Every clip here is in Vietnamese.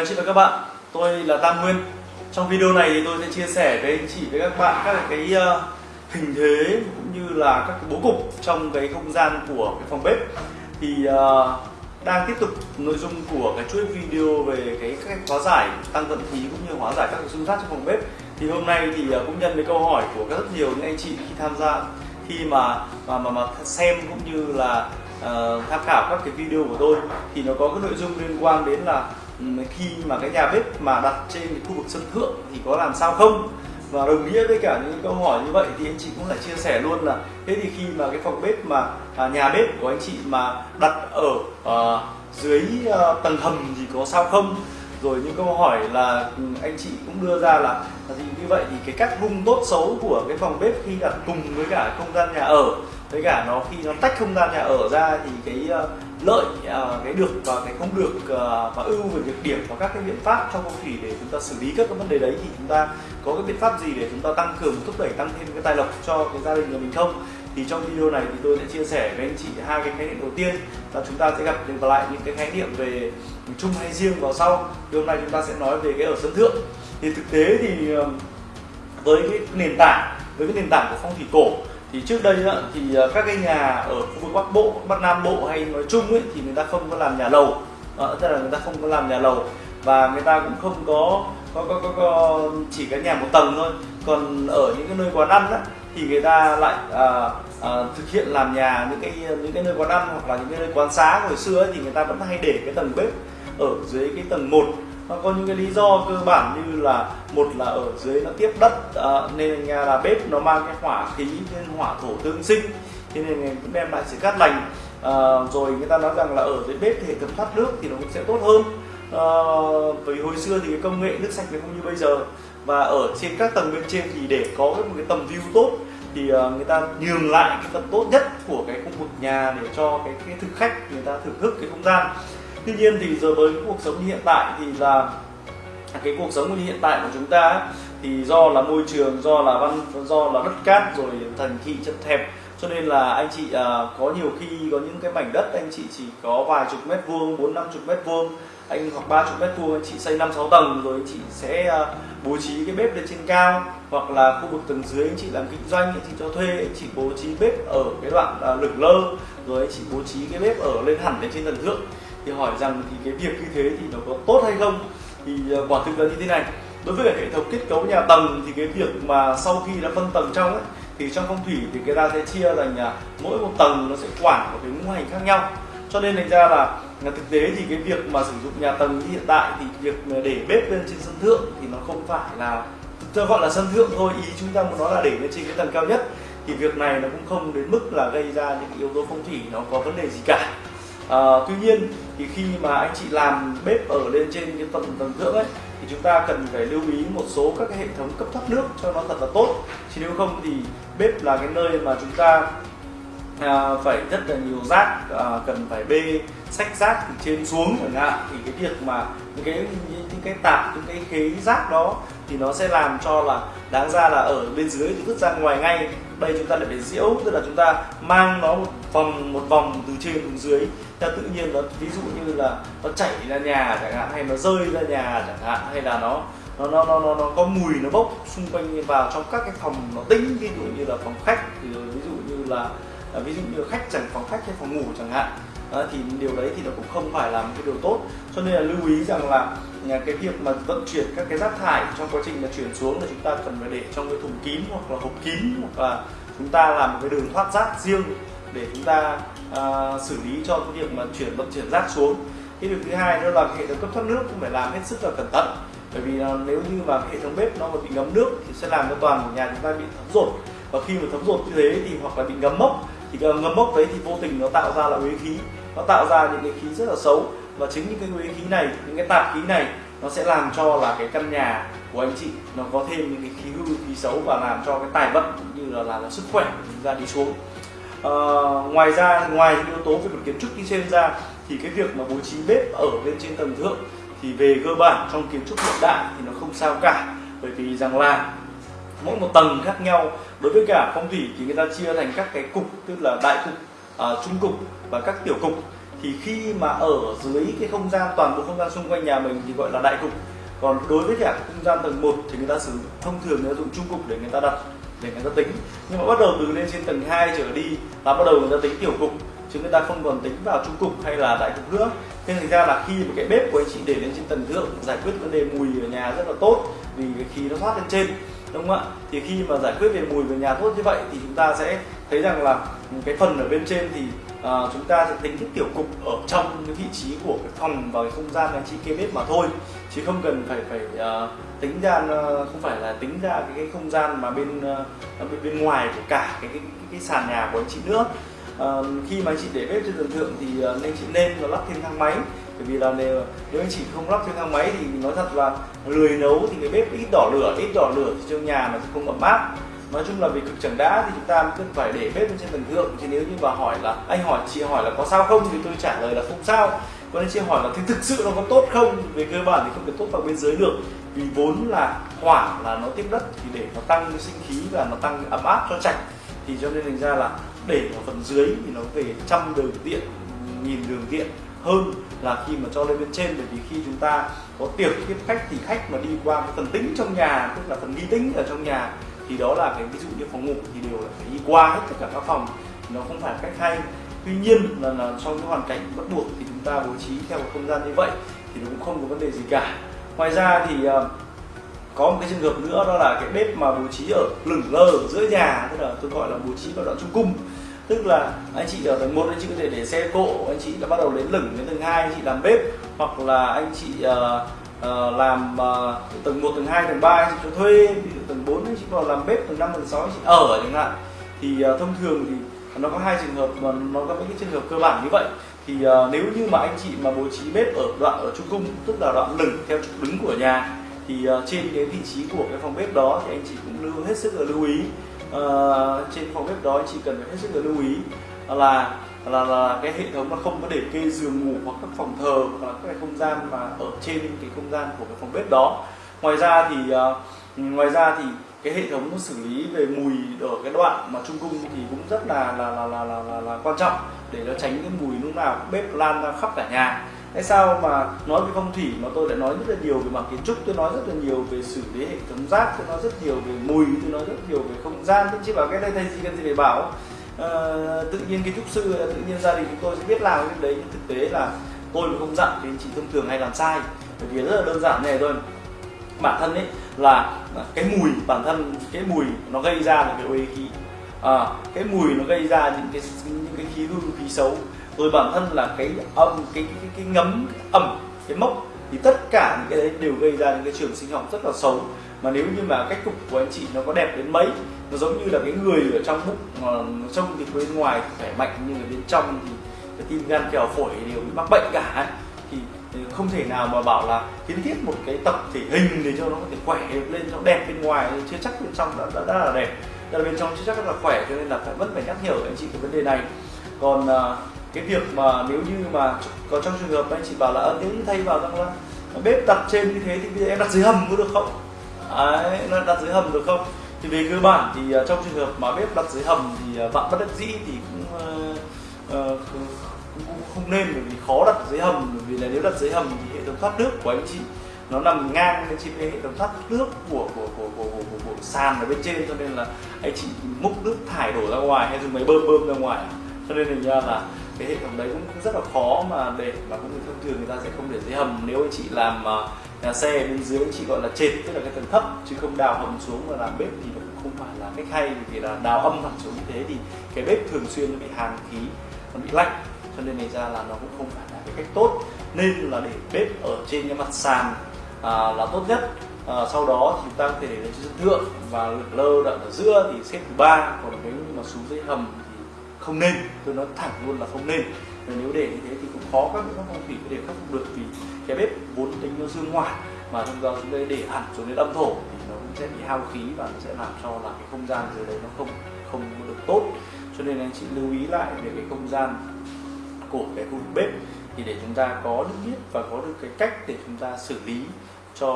anh chị và các bạn, tôi là Tam Nguyên. Trong video này thì tôi sẽ chia sẻ với anh chị với các bạn các cái uh, hình thế cũng như là các cái bố cục trong cái không gian của cái phòng bếp. Thì uh, đang tiếp tục nội dung của cái chuỗi video về cái cách hóa giải tăng vận khí cũng như hóa giải các cái xung sát trong phòng bếp. Thì hôm nay thì uh, cũng nhân với câu hỏi của rất nhiều những anh chị khi tham gia khi mà mà mà, mà xem cũng như là uh, tham khảo các cái video của tôi thì nó có cái nội dung liên quan đến là khi mà cái nhà bếp mà đặt trên cái khu vực sân thượng thì có làm sao không? Và đồng nghĩa với cả những câu hỏi như vậy thì anh chị cũng lại chia sẻ luôn là thế thì khi mà cái phòng bếp mà à, nhà bếp của anh chị mà đặt ở à, dưới à, tầng hầm thì có sao không? Rồi những câu hỏi là ừ, anh chị cũng đưa ra là thì như vậy thì cái cách vung tốt xấu của cái phòng bếp khi đặt cùng với cả không gian nhà ở với cả nó khi nó tách không gian nhà ở ra thì cái à, lợi uh, cái được và cái không được uh, và ưu về việc điểm và các cái biện pháp trong phong thủy để chúng ta xử lý các cái vấn đề đấy thì chúng ta có cái biện pháp gì để chúng ta tăng cường thúc đẩy tăng thêm cái tài lộc cho cái gia đình của mình không? Thì trong video này thì tôi sẽ chia sẻ với anh chị hai cái khái niệm đầu tiên là chúng ta sẽ gặp lại những cái khái niệm về chung hay riêng vào sau. Thì hôm nay chúng ta sẽ nói về cái ở sân thượng. Thì thực tế thì à, với cái nền tảng với cái nền tảng của phong thủy cổ thì trước đây á, thì ờ, các cái nhà ở khu vực bắc bộ bắc nam bộ hay nói chung ấy thì người ta không có làm nhà lầu. À, tức là người ta không có làm nhà lầu. Và người ta cũng không có có có, có, có chỉ cái nhà một tầng thôi. Còn ở những cái nơi quán ăn á, thì người ta lại à, à, thực hiện làm nhà những cái những cái nơi quán ăn hoặc là những cái nơi quán xá hồi xưa ấy, thì người ta vẫn hay để cái tầng bếp ở dưới cái tầng 1 nó có những cái lý do cơ bản như là một là ở dưới nó tiếp đất à, nên nhà là bếp nó mang cái hỏa khí nên hỏa thổ tương sinh thế nên cũng đem lại sự cát lành. À, rồi người ta nói rằng là ở dưới bếp thì hệ thống thoát nước thì nó cũng sẽ tốt hơn. À, vì hồi xưa thì cái công nghệ nước sạch nó không như bây giờ. Và ở trên các tầng bên trên thì để có một cái tầm view tốt thì uh, người ta nhường lại cái tầm tốt nhất của cái khu vực nhà để cho cái, cái thực khách người ta thưởng thức cái không gian tuy nhiên thì giờ với cuộc sống như hiện tại thì là cái cuộc sống như hiện tại của chúng ta thì do là môi trường do là văn do là đất cát rồi thành thị chật hẹp cho nên là anh chị à, có nhiều khi có những cái mảnh đất anh chị chỉ có vài chục mét vuông bốn năm chục mét vuông anh hoặc ba chục mét vuông anh chị xây năm sáu tầng rồi anh chị sẽ à, bố trí cái bếp lên trên cao hoặc là khu vực tầng dưới anh chị làm kinh doanh anh chị cho thuê anh chị bố trí bếp ở cái đoạn à, lửng lơ rồi anh chị bố trí cái bếp ở lên hẳn lên trên tầng thượng thì hỏi rằng thì cái việc như thế thì nó có tốt hay không? Thì ờ, quả thực là như thế này. Đối với cả hệ thống kết cấu nhà tầng thì cái việc mà sau khi đã phân tầng trong ấy thì trong phong thủy thì người ta sẽ chia thành là mỗi một tầng nó sẽ quản một cái ngũ hành khác nhau. Cho nên thành ra là thực tế thì cái việc mà sử dụng nhà tầng như hiện tại thì việc để bếp lên trên sân thượng thì nó không phải là tôi gọi là sân thượng thôi ý chúng ta muốn nói là để lên trên cái tầng cao nhất thì việc này nó cũng không đến mức là gây ra những yếu tố phong thủy nó có vấn đề gì cả. À, tuy nhiên thì khi mà anh chị làm bếp ở lên trên cái tầng tầng thượng ấy thì chúng ta cần phải lưu ý một số các cái hệ thống cấp thoát nước cho nó thật là tốt. Chứ nếu không thì bếp là cái nơi mà chúng ta à, phải rất là nhiều rác à, cần phải bê sách rác từ trên xuống chẳng hạn. Thì cái việc mà những cái những cái tạp những cái khế rác đó thì nó sẽ làm cho là đáng ra là ở bên dưới thì vứt ra ngoài ngay. Đây chúng ta lại phải diễu tức là chúng ta mang nó một vòng một vòng từ trên xuống dưới. Theo tự nhiên nó ví dụ như là nó chảy ra nhà chẳng hạn hay nó rơi ra nhà chẳng hạn hay là nó nó nó nó nó, nó có mùi nó bốc xung quanh vào trong các cái phòng nó tĩnh ví dụ như là phòng khách thì ví dụ như là à, ví dụ như khách chẳng phòng khách hay phòng ngủ chẳng hạn. À, thì điều đấy thì nó cũng không phải là một cái điều tốt. Cho nên là lưu ý rằng là à, cái việc mà vận chuyển các cái rác thải trong quá trình mà chuyển xuống là chúng ta cần phải để trong cái thùng kín hoặc là hộp kín hoặc là chúng ta làm một cái đường thoát rác riêng để chúng ta uh, xử lý cho cái việc mà chuyển vận chuyển rác xuống. Cái điều thứ hai đó là hệ thống cấp thoát nước cũng phải làm hết sức là cẩn thận. Bởi vì uh, nếu như mà hệ thống bếp nó mà bị ngấm nước thì sẽ làm cho toàn nhà chúng ta bị thấm rột và khi mà thấm rột như thế thì hoặc là bị ngấm mốc thì ngấm mốc đấy thì vô tình nó tạo ra là uế khí. Nó tạo ra những cái khí rất là xấu. Và chính những cái uế khí này những cái tạp khí này nó sẽ làm cho là cái căn nhà của anh chị nó có thêm những cái khí hư khí xấu và làm cho cái tài vận cũng như là làm, là sức khỏe của chúng ta đi xuống. Ờ, ngoài ra ngoài những yếu tố về mặt kiến trúc đi trên ra thì cái việc mà bố trí bếp ở bên trên tầng thượng thì về cơ bản trong kiến trúc hiện đại thì nó không sao cả. Bởi vì rằng là mỗi một tầng khác nhau đối với cả phong thủy thì người ta chia thành các cái cục tức là đại cục uh, trung cục và các tiểu cục. Thì khi mà ở dưới cái không gian toàn bộ không gian xung quanh nhà mình thì gọi là đại cục. Còn đối với cả không gian tầng 1 thì người ta sử dụng thông thường người ta dùng trung cục để người ta đặt để người ta tính. Nhưng mà bắt đầu từ lên trên tầng 2 trở đi là bắt đầu người ta tính tiểu cục, chứ người ta không còn tính vào trung cục hay là đại cục nữa. Nên thành ra là khi mà cái bếp của anh chị để lên trên tầng thượng giải quyết vấn đề mùi ở nhà rất là tốt, vì cái khí nó thoát lên trên đúng không ạ? Thì khi mà giải quyết về mùi về nhà tốt như vậy thì chúng ta sẽ thấy rằng là cái phần ở bên trên thì uh, chúng ta sẽ tính cái tiểu cục ở trong cái vị trí của cái phòng và cái không gian anh chị kê bếp mà thôi. Chứ không cần phải phải uh, tính ra ờ, không phải là tính ra cái, cái không gian mà bên uh, bên bên ngoài của cả cái cái, cái, cái sàn nhà của anh chị nữa. Uh, khi mà anh chị để bếp trên tầng thượng thì uh, nên chị nên là lắp thêm thang máy bởi vì là nếu, nếu anh chị không lắp thêm thang máy thì nói thật là lười nấu thì cái bếp ít đỏ lửa ít đỏ lửa thì trong nhà nó sẽ không ấm áp. Nói chung là vì cực chẳng đã thì chúng ta cứ phải để bếp lên trên tầng thượng. Chứ nếu như mà hỏi là anh hỏi chị hỏi là có sao không thì tôi trả lời là không sao. Còn anh chị hỏi là thì thực sự nó có tốt không? Về cơ bản thì không thể tốt vào bên dưới được. Vì vốn là hỏa là nó tiếp đất thì để nó tăng sinh khí và nó tăng ấm áp cho chạch thì cho nên thành ra là để ở phần dưới thì nó về trăm đường điện nghìn đường điện hơn là khi mà cho lên bên trên bởi vì khi chúng ta có tiệc tiếp khách thì khách mà đi qua cái phần tính trong nhà tức là phần nghi tính ở trong nhà thì đó là cái ví dụ như phòng ngủ thì đều là phải đi qua hết tất cả các phòng. Nó không phải cách hay. Tuy nhiên là, là trong cái hoàn cảnh bắt buộc thì chúng ta bố trí theo một không gian như vậy thì nó cũng không có vấn đề gì cả. Ngoài ra thì uh, có một cái trường hợp nữa đó là cái bếp mà bố trí ở lửng lơ ở giữa nhà tức là tôi gọi là bố trí vào đoạn trung cung tức là anh chị ở tầng 1 anh chị có thể để xe cộ anh chị đã bắt đầu đến lửng đến tầng 2 anh chị làm bếp hoặc là anh chị uh, uh, làm uh, tầng 1, tầng 2, tầng 3 anh chị cho thuê tầng 4 anh chị vào làm bếp tầng 5, tầng 6 anh chị ở chẳng hạn. Thì uh, thông thường thì nó có hai trường hợp mà nó có những cái trường hợp cơ bản như vậy. Thì uh, nếu như mà anh chị mà bố trí bếp ở đoạn ở trung cung tức là đoạn lửng theo trục đứng của nhà thì uh, trên cái vị trí của cái phòng bếp đó thì anh chị cũng lưu hết sức là lưu ý uh, trên phòng bếp đó anh chị cần phải hết sức là lưu ý là là, là cái hệ thống nó không có để kê giường ngủ hoặc các phòng thờ hoặc là các cái không gian mà ở trên cái không gian của cái phòng bếp đó. Ngoài ra thì uh, ngoài ra thì cái hệ thống xử lý về mùi ở cái đoạn mà trung cung thì cũng rất là là là là là, là, là quan trọng để nó tránh cái mùi lúc nào bếp lan ra khắp cả nhà hay sao mà nói về phong thủy mà tôi lại nói rất là nhiều về mặt kiến trúc tôi nói rất là nhiều về xử lý hệ thống rác tôi nói rất nhiều về mùi tôi nói rất nhiều về không gian. Tôi chỉ bảo cái đây thầy gì cần gì để bảo. À, tự nhiên kiến trúc sư tự nhiên gia đình chúng tôi sẽ biết làm cái đấy. Nhưng thực tế là tôi mà không dặn thì chị thông thường hay làm sai. Bởi vì rất là đơn giản này thôi. Bản thân ấy là cái mùi bản thân cái mùi nó gây ra là cái ô khí. À, cái mùi nó gây ra những cái những cái khí hư khí xấu rồi bản thân là cái âm cái cái, cái, ngấm cái ẩm cái mốc thì tất cả những cái đấy đều gây ra những cái trường sinh học rất là xấu. Mà nếu như mà cách cục của anh chị nó có đẹp đến mấy nó giống như là cái người ở trong bụng trong trông thì bên ngoài khỏe mạnh nhưng ở bên trong thì cái tim gan kèo phổi đều bị mắc bệnh cả. Thì ừ, không thể nào mà bảo là kiến thiết một cái tập thể hình để cho nó có thể khỏe lên cho đẹp bên ngoài chưa chắc bên trong đã, đã, đã là đẹp. Là bên trong chưa chắc là khỏe cho nên là phải vẫn phải nhắc nhở anh chị cái vấn đề này. Còn uh, cái việc mà nếu như mà có trong trường hợp anh chị bảo là ờ, nếu như thay vào rằng là bếp đặt trên như thế thì bây giờ em đặt dưới hầm có được không? Đấy, nó đặt dưới hầm được không? Thì về cơ bản thì uh, trong trường hợp mà bếp đặt dưới hầm thì uh, bạn bất đắc dĩ thì cũng, uh, uh, cũng, cũng không nên bởi vì khó đặt dưới hầm. Bởi vì là nếu đặt dưới hầm thì hệ thống thoát nước của anh chị nó nằm ngang bên trên hệ thống thoát nước của của của của, của, của, của sàn ở bên trên. Cho nên là anh chị múc nước thải đổ ra ngoài hay dùng máy bơm bơm ra ngoài. Cho nên thành ra là cái hệ thống đấy cũng rất là khó mà để mà cũng thông thường người ta sẽ không để dưới hầm. Nếu anh chị làm à, nhà xe bên dưới anh chị gọi là trệt tức là cái tầng thấp chứ không đào hầm xuống và làm bếp thì nó cũng không phải là cách hay vì là đào âm thẳng xuống như thế thì cái bếp thường xuyên nó bị hàn khí nó bị lạnh cho nên này ra là nó cũng không phải là cái cách tốt. Nên là để bếp ở trên cái mặt sàn à, là tốt nhất. À, sau đó thì chúng ta có thể để lên trên sân thượng và lượt lơ đoạn ở giữa thì xếp thứ ba còn nếu mà xuống dưới hầm không nên tôi nói thẳng luôn là không nên. Và nếu để như thế thì cũng khó các biện pháp phong thủy để khắc phục được vì cái bếp vốn tính nó dương hỏa mà trong đó chúng ta để hẳn xuống đến âm thổ thì nó cũng sẽ bị hao khí và nó sẽ làm cho là cái không gian dưới đấy nó không không được tốt. Cho nên anh chị lưu ý lại về cái không gian của cái khu bếp thì để chúng ta có được biết và có được cái cách để chúng ta xử lý cho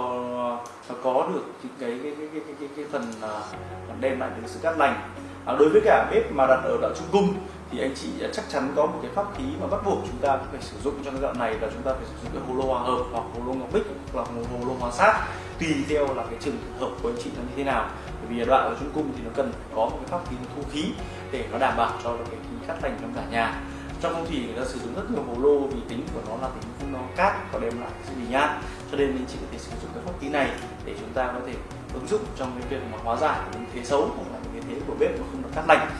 nó có được những cái cái cái cái cái, cái, cái phần uh, đem lại được sự cát lành à, đối với cả bếp mà đặt ở đoạn trung cung thì anh chị à, chắc chắn có một cái pháp khí mà bắt buộc chúng ta phải sử dụng cho cái đoạn này là chúng ta phải sử dụng cái hồ lô hòa hợp hoặc hồ lô ngọc bích hoặc hồ lô hòa sát. Tùy theo là cái trường hợp của anh chị nó như thế nào. Bởi vì đoạn ở trung cung thì nó cần có một cái pháp khí thu khí để nó đảm bảo cho cái khí cát lành trong cả nhà trong phong thủy người ta sử dụng rất nhiều hồ lô vì tính của nó là tính không nó cát và đem lại sự bình an cho nên mình chỉ có thể sử dụng cái pháp khí này để chúng ta có thể ứng dụng trong cái việc mà hóa giải những thế xấu hoặc là những cái thế của bếp mà không được cát lành.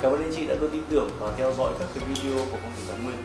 Cảm ơn anh chị đã luôn tin tưởng và theo dõi các cái video của phong thủy tài Nguyên.